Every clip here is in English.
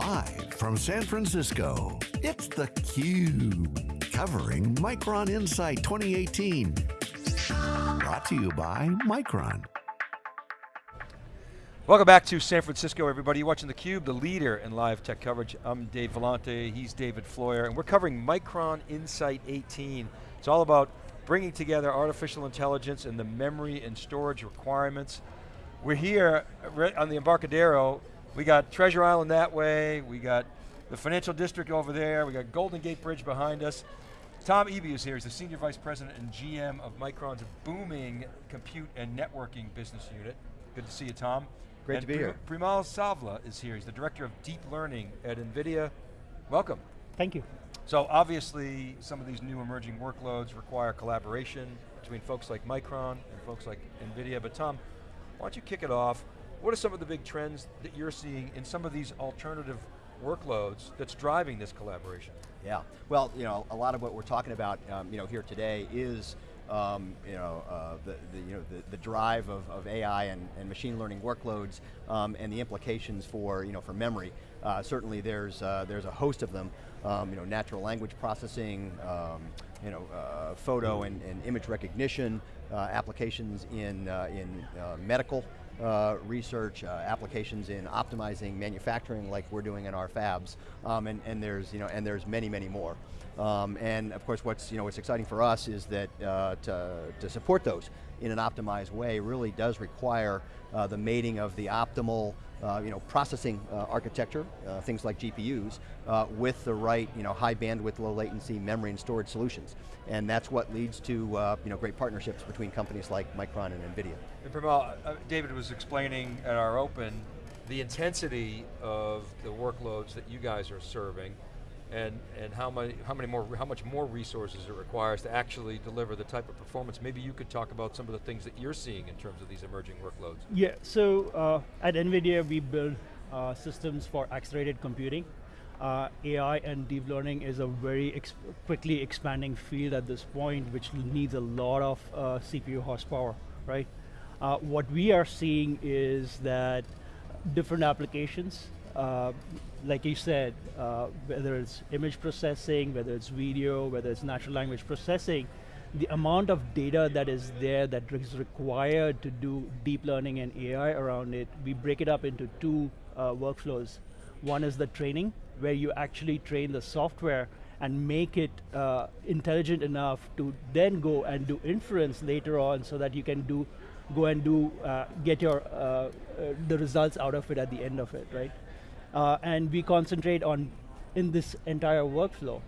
Live from San Francisco, it's theCUBE, covering Micron Insight 2018. Brought to you by Micron. Welcome back to San Francisco, everybody. You're watching theCUBE, the leader in live tech coverage. I'm Dave Vellante, he's David Floyer, and we're covering Micron Insight 18. It's all about bringing together artificial intelligence and the memory and storage requirements. We're here on the Embarcadero. We got Treasure Island that way, we got the financial district over there, we got Golden Gate Bridge behind us. Tom Eby is here, he's the Senior Vice President and GM of Micron's booming compute and networking business unit. Good to see you, Tom. Great and to be here. Premal Savla is here. He's the Director of Deep Learning at NVIDIA. Welcome. Thank you. So obviously, some of these new emerging workloads require collaboration between folks like Micron and folks like NVIDIA, but Tom, why don't you kick it off? What are some of the big trends that you're seeing in some of these alternative workloads that's driving this collaboration? Yeah, well, you know, a lot of what we're talking about, um, you know, here today is um, you know, uh, the, the, you know, the, the drive of, of AI and, and machine learning workloads um, and the implications for, you know, for memory. Uh, certainly there's, uh, there's a host of them, um, you know, natural language processing, um, you know, uh, photo and, and, image recognition, uh, applications in, uh, in medical research, applications in optimizing manufacturing like we're doing in our fabs, um, and, and, there's, you know, and there's many, many more. Um, and of course what's, you know, what's exciting for us is that uh, to, to support those in an optimized way really does require uh, the mating of the optimal uh, you know, processing uh, architecture, uh, things like GPUs, uh, with the right you know, high bandwidth, low latency memory and storage solutions. And that's what leads to you know, great partnerships between companies like Micron and NVIDIA. And Premal, David was explaining at our open the intensity of the workloads that you guys are serving and, and how, many, how, many more, how much more resources it requires to actually deliver the type of performance. Maybe you could talk about some of the things that you're seeing in terms of these emerging workloads. Yeah, so uh, at NVIDIA we build uh, systems for accelerated computing. Uh, AI and deep learning is a very quickly expanding field at this point, which needs a lot of uh, CPU horsepower, right? Uh, what we are seeing is that different applications uh, like you said, uh, whether it's image processing, whether it's video, whether it's natural language processing, the amount of data that is there that is required to do deep learning and AI around it, we break it up into two uh, workflows. One is the training, where you actually train the software and make it uh, intelligent enough to then go and do inference later on so that you can do go and do uh, get your uh, uh, the results out of it at the end of it, right? Uh, and we concentrate on in this entire workflow.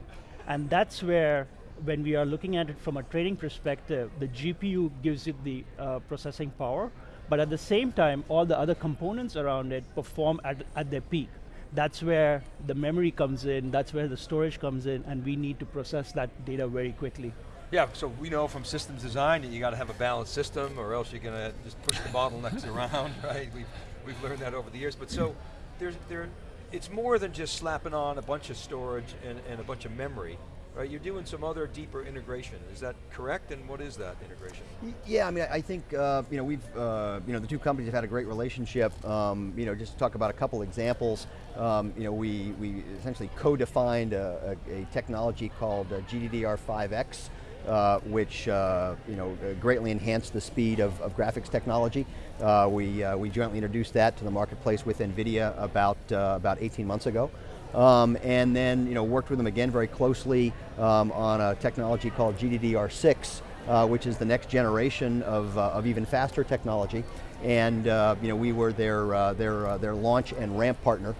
And that's where, when we are looking at it from a training perspective, the GPU gives it the uh, processing power, but at the same time, all the other components around it perform at, at their peak. That's where the memory comes in, that's where the storage comes in, and we need to process that data very quickly. Yeah, so we know from systems design that you got to have a balanced system or else you're going to just push the bottlenecks around, right? We've, we've learned that over the years. But so, there's, there, it's more than just slapping on a bunch of storage and, and a bunch of memory. Right, you're doing some other deeper integration. Is that correct? And what is that integration? Yeah, I mean, I think uh, you know we've uh, you know the two companies have had a great relationship. Um, you know, just to talk about a couple examples. Um, you know, we we essentially co-defined a, a, a, technology called uh, GDDR5X uh, which uh, you know greatly enhanced the speed of, of graphics technology. Uh, we uh, we jointly introduced that to the marketplace with NVIDIA about uh, about 18 months ago. Um, and then you know worked with them again very closely um, on a technology called GDDR6, uh, which is the next generation of, of even faster technology. And you know we were their their their launch and ramp partner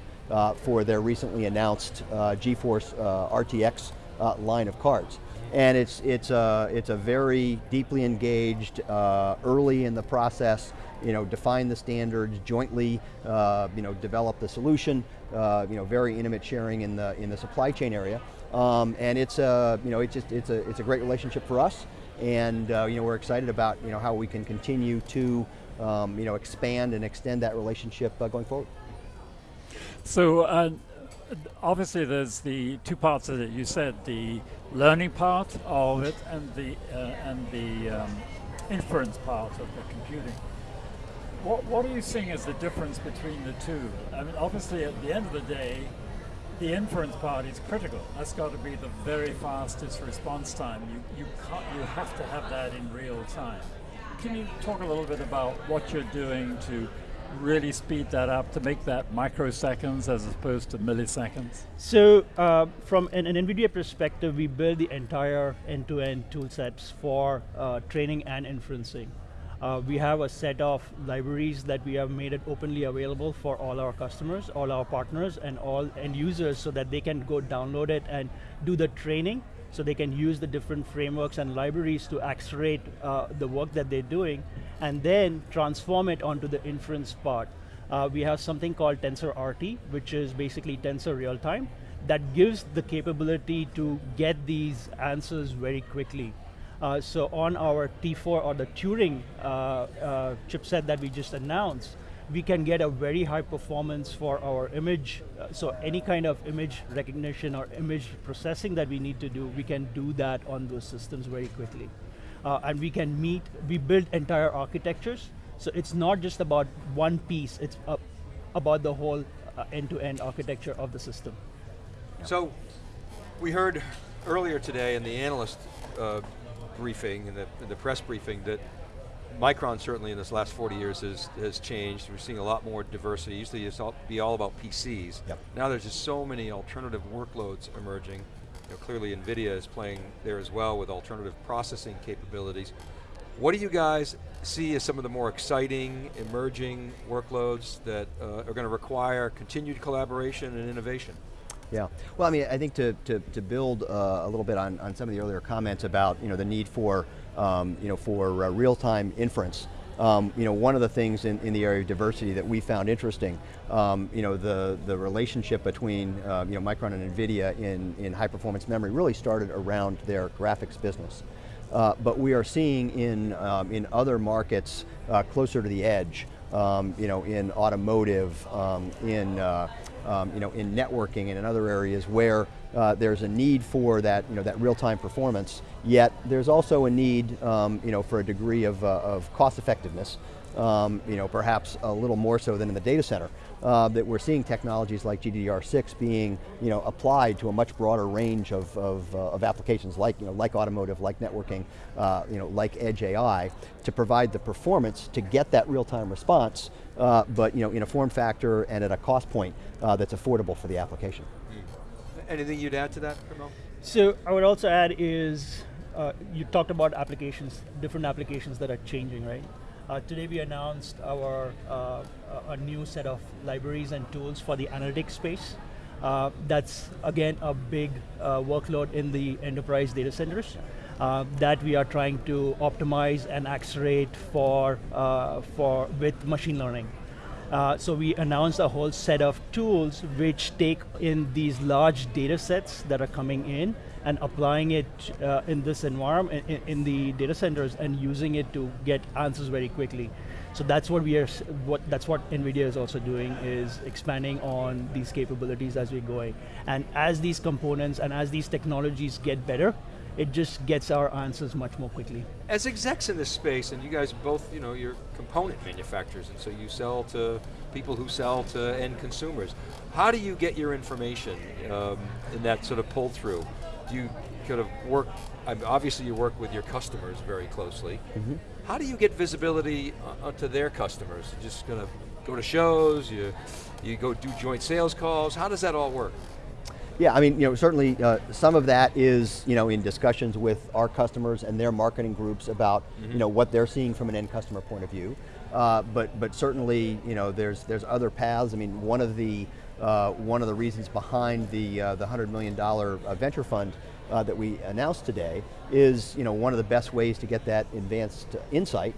for their recently announced GeForce RTX line of cards. And it's, it's, a, it's a very deeply engaged, uh, early in the process, you know, define the standards, jointly uh, you know, develop the solution, uh, you know, very intimate sharing in the, in the supply chain area. Um, and it's, a, you know, it's, just, it's, a, it's a great relationship for us, and uh, you know, we're excited about you know, how we can continue to um, you know, expand and extend that relationship uh, going forward. So uh, obviously there's the two parts of it. You said the learning part of it and the uh, and the um, inference part of the computing. what, what are you seeing as the difference between the two? I mean, obviously at the end of the day, the inference part is critical. That's got to be the very fastest response time. You, you, can't, you have to have that in real time. Can you talk a little bit about what you're doing to really speed that up to make that microseconds as opposed to milliseconds? So uh, from an, an, NVIDIA perspective, we build the entire end-to-end tool sets for uh, training and inferencing. Uh, we have a set of libraries that we have made it openly available for all our customers, all our partners, and all end users so that they can go download it and do the training so they can use the different frameworks and libraries to accelerate uh, the work that they're doing and then transform it onto the inference part. Uh, we have something called TensorRT, which is basically Tensor real time, that gives the capability to get these answers very quickly. Uh, so on our T4 or the Turing uh, uh, chipset that we just announced, we can get a very high performance for our image. Uh, so any kind of image recognition or image processing that we need to do, we can do that on those systems very quickly. Uh, and we can meet, we build entire architectures. So it's not just about one piece, it's about the whole end-to-end -end architecture of the system. So, we heard earlier today in the analyst briefing, and the, the press briefing, that Micron certainly in this last 40 years has, has changed. We're seeing a lot more diversity. Usually it's all, be all about PCs. Yep. Now there's just so many alternative workloads emerging. You know, clearly NVIDIA is playing there as well with alternative processing capabilities. What do you guys see as some of the more exciting, emerging workloads that uh, are going to require continued collaboration and innovation? Yeah, well I mean, I think to, to, to build uh, a little bit on, on some of the earlier comments about you know, the need for, um, you know, for uh, real-time inference, um, you know, one of the things in, in the area of diversity that we found interesting, um, you know, the, the relationship between uh, you know, Micron and NVIDIA in, in high performance memory really started around their graphics business. Uh, but we are seeing in, um, in other markets uh, closer to the edge, um, you know, in automotive, um, in uh, um, you know, in networking and in other areas where uh, there's a need for that, you know, that real-time performance, yet there's also a need um, you know, for a degree of, uh, of cost effectiveness, um, you know, perhaps a little more so than in the data center. Uh, that we're seeing technologies like GDDR6 being you know, applied to a much broader range of, of, uh, of applications like, you know, like automotive, like networking, uh, you know, like edge AI, to provide the performance to get that real-time response uh, but you know, in a form factor and at a cost point uh, that's affordable for the application. Mm. Anything you'd add to that, Premal? So I would also add is, uh, you talked about applications, different applications that are changing, right? Uh, today we announced our uh, a new set of libraries and tools for the analytics space. Uh, that's again a big workload in the enterprise data centers uh, that we are trying to optimize and accelerate for, uh, for with machine learning. Uh, so we announced a whole set of tools which take in these large data sets that are coming in and applying it uh, in this environment, in, in, the data centers and using it to get answers very quickly. So that's what we are, what, that's what NVIDIA is also doing, is expanding on these capabilities as we're going. And as these components and as these technologies get better, it just gets our answers much more quickly. As execs in this space, and you guys both, you know, you're component manufacturers, and so you sell to people who sell to end consumers. How do you get your information um, in that sort of pull through? Do you kind of work, obviously you work with your customers very closely. Mm -hmm. How do you get visibility onto their customers? You just kind of go to shows, you, you go do joint sales calls, how does that all work? Yeah, I mean, you know, certainly uh, some of that is, you know, in discussions with our customers and their marketing groups about, mm -hmm. you mm-hmm. know, what they're seeing from an end customer point of view. Uh, but but certainly, you know, there's there's other paths. I mean, one of the uh, one of the reasons behind the uh, the hundred million dollar uh, venture fund uh, that we announced today is, you know, one of the best ways to get that advanced insight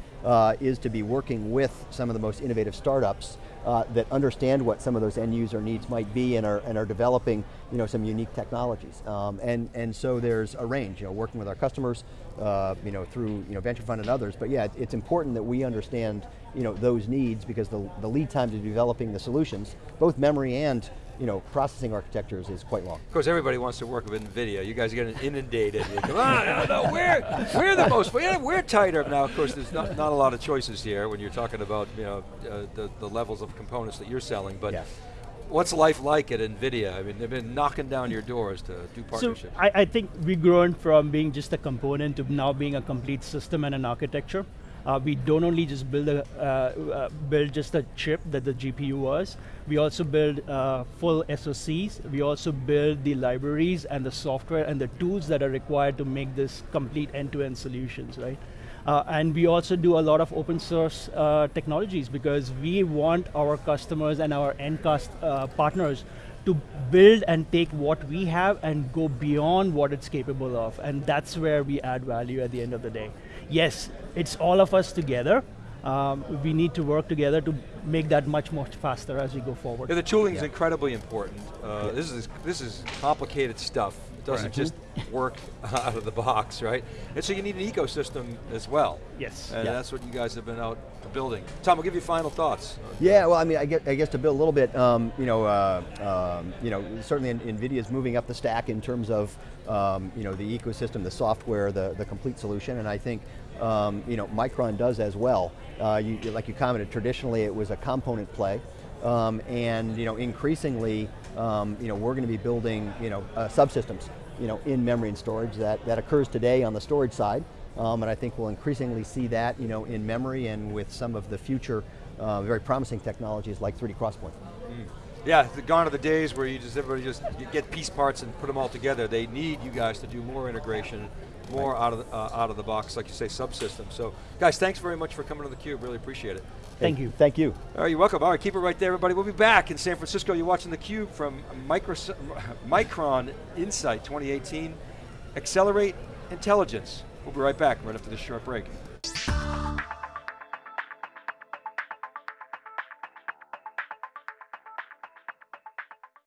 is to be working with some of the most innovative startups uh, that understand what some of those end user needs might be and are, and are developing you know, some unique technologies. Um, and, and so there's a range, you know, working with our customers, uh, you know, through you know, venture fund and others, but yeah, it's important that we understand you know, those needs because the, the lead time to developing the solutions, both memory and you know, processing architectures is quite long. Of course, everybody wants to work with NVIDIA. You guys are getting inundated. You Come on, no, no, we're, we're the most, we're, we're tighter. Now, of course, there's not, not a lot of choices here when you're talking about you know, uh, the, the levels of components that you're selling, but Yeah. what's life like at NVIDIA? I mean, they've been knocking down your doors to do So partnerships. I, I think we've grown from being just a component to now being a complete system and an architecture. Uh, we don't only just build a uh, uh, build just a chip that the GPU was. We also build uh, full SoCs. We also build the libraries and the software and the tools that are required to make this complete end-to-end solutions, right? Uh, and we also do a lot of open source uh, technologies because we want our customers and our end cust uh, partners to build and take what we have and go beyond what it's capable of. And that's where we add value at the end of the day. Yes, it's all of us together. Um, we need to work together to make that much, much faster as we go forward. Yeah, the tooling is Yeah. incredibly important. Uh, This is this is complicated stuff. It doesn't Correct. just work out of the box, right? And so you need an ecosystem as well. Yes. And Yeah. that's what you guys have been out building. Tom, I'll give you final thoughts. Yeah, well, I mean, I guess, I guess to build a little bit, um, you know, uh, um, you know, certainly in- NVIDIA is moving up the stack in terms of, um, you know, the ecosystem, the software, the, the complete solution, and I think, um, you know, Micron does as well. Uh, you, like you commented, traditionally it was a component play, um, and you know, increasingly, um, you know, we're going to be building, you know, uh, subsystems, you know, in memory and storage. That that occurs today on the storage side, um, and I think we'll increasingly see that, you know, in memory and with some of the future, uh, very promising technologies like 3D XPoint. Yeah, the gone are the days where you just everybody just get piece parts and put them all together. They need you guys to do more integration, more out of the, uh, out of the box, like you say, subsystem. So, guys, thanks very much for coming to the cube. Really appreciate it. Thank you. Thank you. All right, you're welcome. All right, keep it right there, everybody. We'll be back in San Francisco. You're watching theCUBE from Micros Micron Insight 2018. Accelerate intelligence. We'll be right back right after this short break.